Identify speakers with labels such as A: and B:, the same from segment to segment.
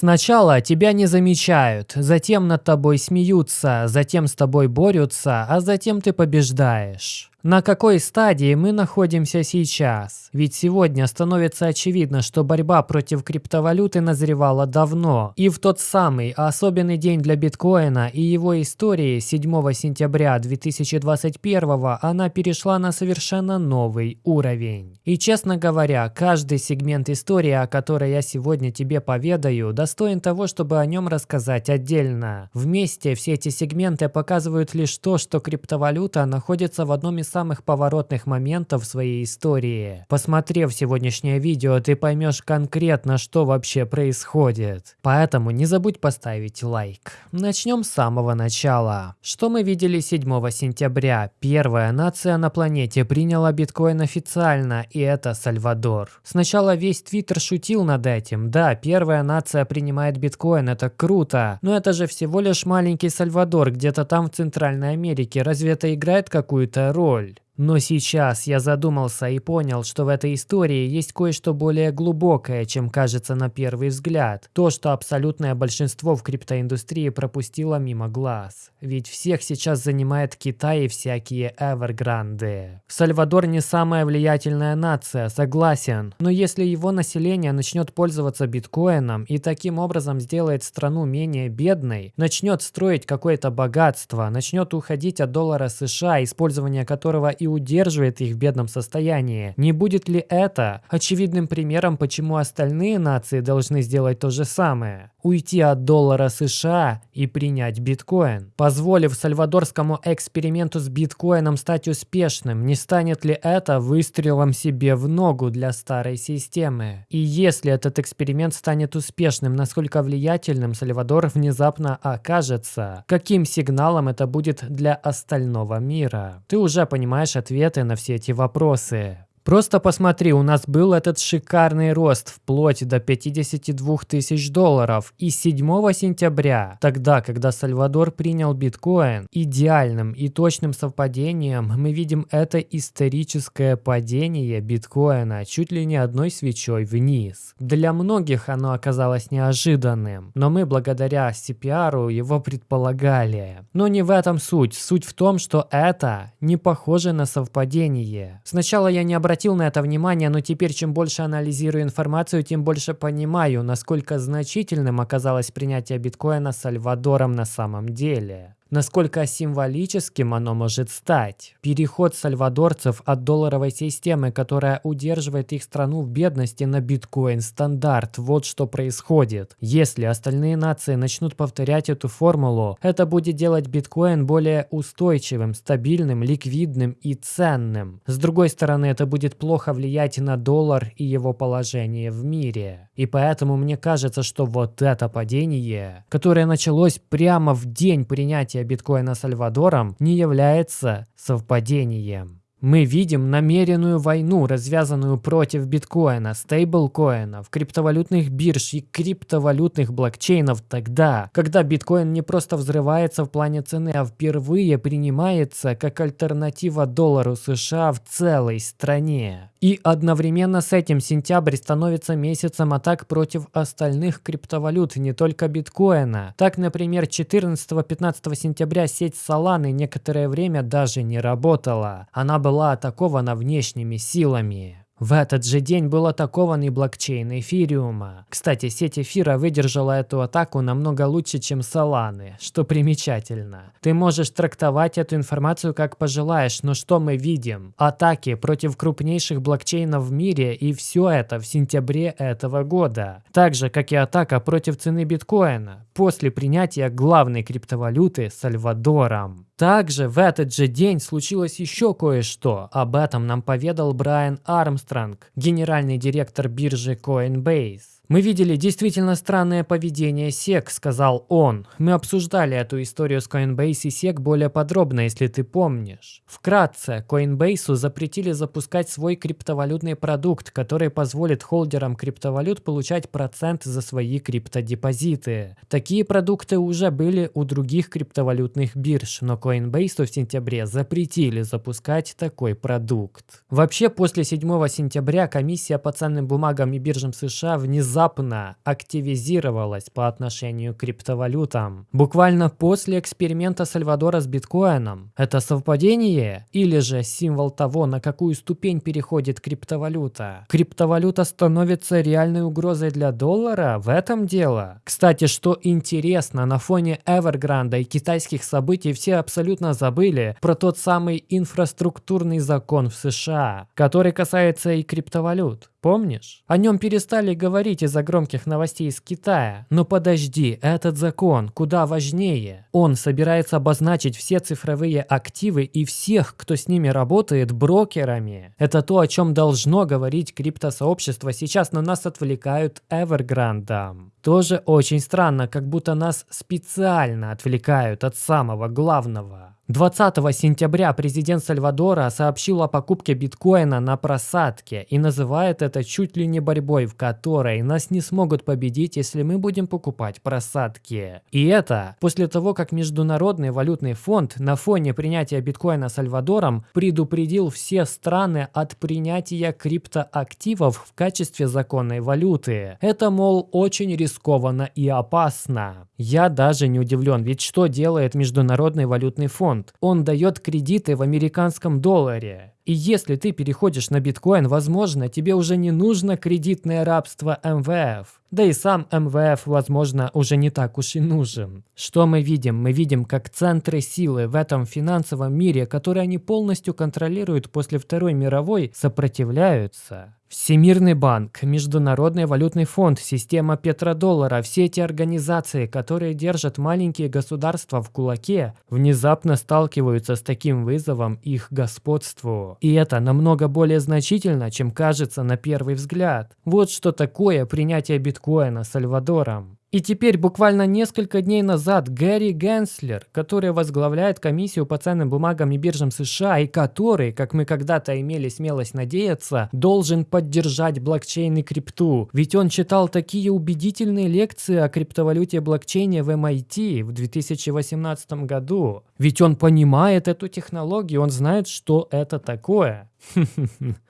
A: Сначала тебя не замечают, затем над тобой смеются, затем с тобой борются, а затем ты побеждаешь. На какой стадии мы находимся сейчас? Ведь сегодня становится очевидно, что борьба против криптовалюты назревала давно. И в тот самый особенный день для биткоина и его истории 7 сентября 2021 она перешла на совершенно новый уровень. И честно говоря, каждый сегмент истории, о которой я сегодня тебе поведаю, достоин того, чтобы о нем рассказать отдельно. Вместе все эти сегменты показывают лишь то, что криптовалюта находится в одном из самых поворотных моментов в своей истории. Посмотрев сегодняшнее видео, ты поймешь конкретно, что вообще происходит. Поэтому не забудь поставить лайк. Начнем с самого начала. Что мы видели 7 сентября? Первая нация на планете приняла биткоин официально, и это Сальвадор. Сначала весь твиттер шутил над этим. Да, первая нация принимает биткоин, это круто. Но это же всего лишь маленький Сальвадор, где-то там в Центральной Америке. Разве это играет какую-то роль? Роль. Но сейчас я задумался и понял, что в этой истории есть кое-что более глубокое, чем кажется на первый взгляд. То, что абсолютное большинство в криптоиндустрии пропустило мимо глаз. Ведь всех сейчас занимает Китай и всякие эвергранды. Сальвадор не самая влиятельная нация, согласен. Но если его население начнет пользоваться биткоином и таким образом сделает страну менее бедной, начнет строить какое-то богатство, начнет уходить от доллара США, использование которого и удерживает их в бедном состоянии. Не будет ли это очевидным примером, почему остальные нации должны сделать то же самое? Уйти от доллара США и принять биткоин. Позволив сальвадорскому эксперименту с биткоином стать успешным, не станет ли это выстрелом себе в ногу для старой системы? И если этот эксперимент станет успешным, насколько влиятельным Сальвадор внезапно окажется? Каким сигналом это будет для остального мира? Ты уже понимаешь ответы на все эти вопросы. Просто посмотри, у нас был этот шикарный рост вплоть до 52 тысяч долларов. И 7 сентября, тогда, когда Сальвадор принял биткоин, идеальным и точным совпадением мы видим это историческое падение биткоина чуть ли не одной свечой вниз. Для многих оно оказалось неожиданным, но мы благодаря CPR его предполагали. Но не в этом суть. Суть в том, что это не похоже на совпадение. Сначала я не обратил обратил на это внимание, но теперь чем больше анализирую информацию, тем больше понимаю, насколько значительным оказалось принятие биткоина Сальвадором на самом деле насколько символическим оно может стать. Переход сальвадорцев от долларовой системы, которая удерживает их страну в бедности, на биткоин-стандарт. Вот что происходит. Если остальные нации начнут повторять эту формулу, это будет делать биткоин более устойчивым, стабильным, ликвидным и ценным. С другой стороны, это будет плохо влиять на доллар и его положение в мире. И поэтому мне кажется, что вот это падение, которое началось прямо в день принятия биткоина Сальвадором не является совпадением. Мы видим намеренную войну, развязанную против биткоина, стейблкоинов, криптовалютных бирж и криптовалютных блокчейнов тогда, когда биткоин не просто взрывается в плане цены, а впервые принимается как альтернатива доллару США в целой стране. И одновременно с этим сентябрь становится месяцем атак против остальных криптовалют, не только биткоина. Так, например, 14-15 сентября сеть Solana некоторое время даже не работала. Она была атакована внешними силами. В этот же день был атакован и блокчейн эфириума. Кстати, сеть эфира выдержала эту атаку намного лучше, чем Соланы, что примечательно. Ты можешь трактовать эту информацию как пожелаешь, но что мы видим? Атаки против крупнейших блокчейнов в мире и все это в сентябре этого года. Так же, как и атака против цены биткоина после принятия главной криптовалюты Сальвадором. Также в этот же день случилось еще кое-что. Об этом нам поведал Брайан Армстронг, генеральный директор биржи Coinbase. «Мы видели действительно странное поведение SEC», — сказал он. «Мы обсуждали эту историю с Coinbase и SEC более подробно, если ты помнишь. Вкратце, Coinbase запретили запускать свой криптовалютный продукт, который позволит холдерам криптовалют получать процент за свои криптодепозиты. Такие продукты уже были у других криптовалютных бирж, но Coinbase в сентябре запретили запускать такой продукт. Вообще, после 7 сентября комиссия по ценным бумагам и биржам США внезапно внезапно активизировалась по отношению к криптовалютам. Буквально после эксперимента Сальвадора с биткоином. Это совпадение или же символ того, на какую ступень переходит криптовалюта? Криптовалюта становится реальной угрозой для доллара? В этом дело. Кстати, что интересно, на фоне Evergrande и китайских событий все абсолютно забыли про тот самый инфраструктурный закон в США, который касается и криптовалют. Помнишь? О нем перестали говорить из-за громких новостей из Китая. Но подожди, этот закон куда важнее. Он собирается обозначить все цифровые активы и всех, кто с ними работает, брокерами. Это то, о чем должно говорить криптосообщество. Сейчас на нас отвлекают Evergrande. Тоже очень странно, как будто нас специально отвлекают от самого главного. 20 сентября президент Сальвадора сообщил о покупке биткоина на просадке и называет это чуть ли не борьбой, в которой нас не смогут победить, если мы будем покупать просадки. И это после того, как Международный валютный фонд на фоне принятия биткоина Сальвадором предупредил все страны от принятия криптоактивов в качестве законной валюты. Это, мол, очень рискованно и опасно. Я даже не удивлен, ведь что делает Международный валютный фонд? Фонд. Он дает кредиты в американском долларе. И если ты переходишь на биткоин, возможно, тебе уже не нужно кредитное рабство МВФ. Да и сам МВФ, возможно, уже не так уж и нужен. Что мы видим? Мы видим, как центры силы в этом финансовом мире, которые они полностью контролируют после Второй мировой, сопротивляются. Всемирный банк, Международный валютный фонд, система петродоллара, все эти организации, которые держат маленькие государства в кулаке, внезапно сталкиваются с таким вызовом их господству. И это намного более значительно, чем кажется на первый взгляд. Вот что такое принятие биткоина Сальвадором. И теперь буквально несколько дней назад Гэри Генслер, который возглавляет комиссию по ценным бумагам и биржам США и который, как мы когда-то имели смелость надеяться, должен поддержать блокчейн и крипту. Ведь он читал такие убедительные лекции о криптовалюте блокчейне в MIT в 2018 году. Ведь он понимает эту технологию, он знает, что это такое.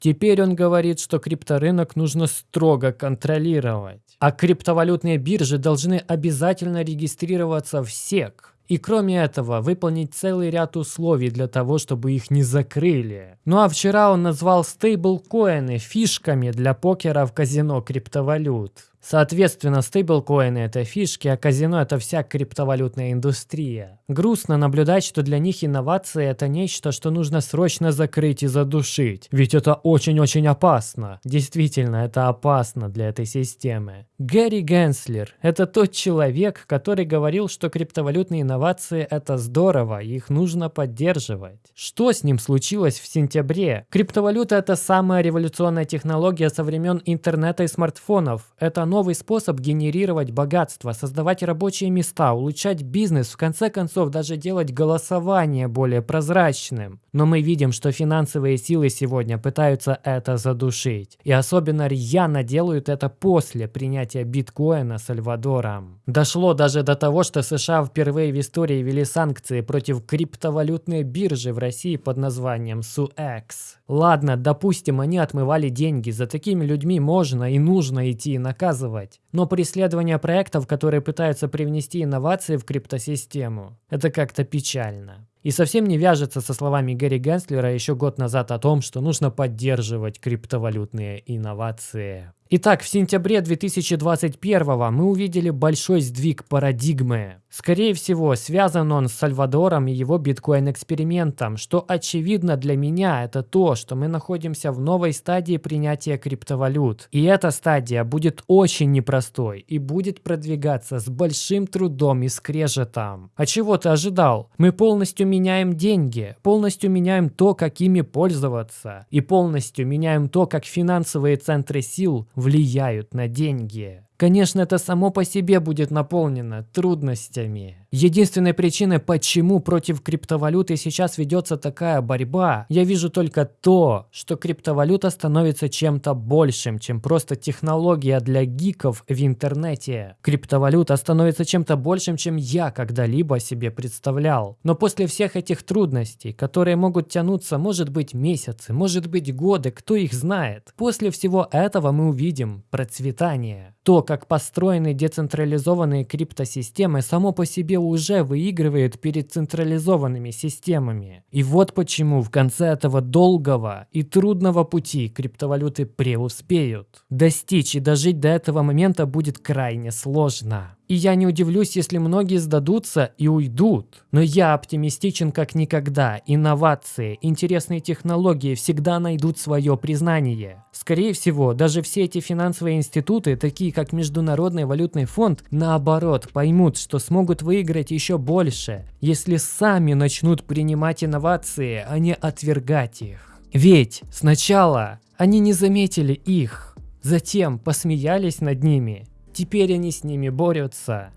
A: Теперь он говорит, что крипторынок нужно строго контролировать. А криптовалютные биржи должны обязательно регистрироваться в СЕК. И кроме этого, выполнить целый ряд условий для того, чтобы их не закрыли. Ну а вчера он назвал стейблкоины фишками для покера в казино криптовалют. Соответственно, стейблкоины – это фишки, а казино – это вся криптовалютная индустрия. Грустно наблюдать, что для них инновации – это нечто, что нужно срочно закрыть и задушить. Ведь это очень-очень опасно. Действительно, это опасно для этой системы. Гэри Генслер – это тот человек, который говорил, что криптовалютные инновации – это здорово, их нужно поддерживать. Что с ним случилось в сентябре? Криптовалюта – это самая революционная технология со времен интернета и смартфонов. Это новый способ генерировать богатство, создавать рабочие места, улучшать бизнес, в конце концов даже делать голосование более прозрачным. Но мы видим, что финансовые силы сегодня пытаются это задушить. И особенно рьяно делают это после принятия биткоина Сальвадором. Дошло даже до того, что США впервые в истории ввели санкции против криптовалютной биржи в России под названием SUEX. Ладно, допустим, они отмывали деньги, за такими людьми можно и нужно идти и наказывать наказывать. Но преследование проектов, которые пытаются привнести инновации в криптосистему, это как-то печально. И совсем не вяжется со словами Гэри Генслера еще год назад о том, что нужно поддерживать криптовалютные инновации. Итак, в сентябре 2021 мы увидели большой сдвиг парадигмы. Скорее всего, связан он с Сальвадором и его биткоин-экспериментом, что очевидно для меня это то, что мы находимся в новой стадии принятия криптовалют. И эта стадия будет очень непростой и будет продвигаться с большим трудом и скрежетом. А чего ты ожидал? Мы полностью меняем деньги, полностью меняем то, как ими пользоваться, и полностью меняем то, как финансовые центры сил влияют на деньги. Конечно, это само по себе будет наполнено трудностями. Единственной причиной, почему против криптовалюты сейчас ведется такая борьба, я вижу только то, что криптовалюта становится чем-то большим, чем просто технология для гиков в интернете. Криптовалюта становится чем-то большим, чем я когда-либо себе представлял. Но после всех этих трудностей, которые могут тянуться, может быть, месяцы, может быть, годы, кто их знает, после всего этого мы увидим процветание. То, как построены децентрализованные криптосистемы, само по себе уже выигрывает перед централизованными системами. И вот почему в конце этого долгого и трудного пути криптовалюты преуспеют. Достичь и дожить до этого момента будет крайне сложно. И я не удивлюсь, если многие сдадутся и уйдут. Но я оптимистичен как никогда. Инновации, интересные технологии всегда найдут свое признание. Скорее всего, даже все эти финансовые институты, такие как Международный валютный фонд, наоборот, поймут, что смогут выиграть еще больше, если сами начнут принимать инновации, а не отвергать их. Ведь сначала они не заметили их, затем посмеялись над ними Теперь они с ними борются.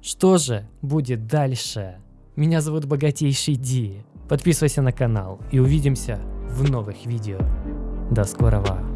A: Что же будет дальше? Меня зовут Богатейший Ди. Подписывайся на канал и увидимся в новых видео. До скорого.